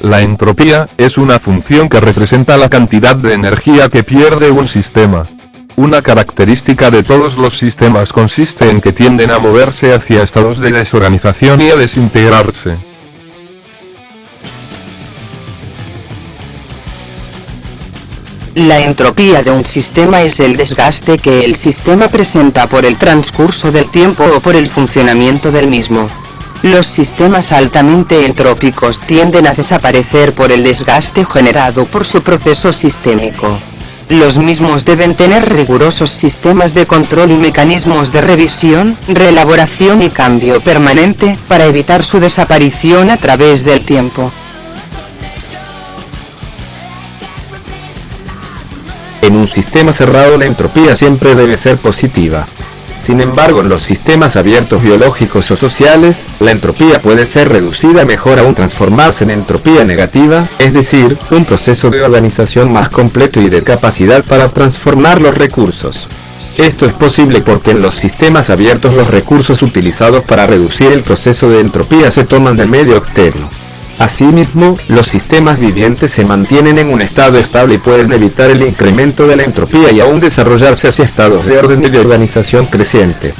La entropía, es una función que representa la cantidad de energía que pierde un sistema. Una característica de todos los sistemas consiste en que tienden a moverse hacia estados de desorganización y a desintegrarse. La entropía de un sistema es el desgaste que el sistema presenta por el transcurso del tiempo o por el funcionamiento del mismo. Los sistemas altamente entrópicos tienden a desaparecer por el desgaste generado por su proceso sistémico. Los mismos deben tener rigurosos sistemas de control y mecanismos de revisión, reelaboración y cambio permanente, para evitar su desaparición a través del tiempo. En un sistema cerrado la entropía siempre debe ser positiva. Sin embargo en los sistemas abiertos biológicos o sociales, la entropía puede ser reducida mejor aún transformarse en entropía negativa, es decir, un proceso de organización más completo y de capacidad para transformar los recursos. Esto es posible porque en los sistemas abiertos los recursos utilizados para reducir el proceso de entropía se toman del medio externo. Asimismo, los sistemas vivientes se mantienen en un estado estable y pueden evitar el incremento de la entropía y aún desarrollarse hacia estados de orden y de organización creciente.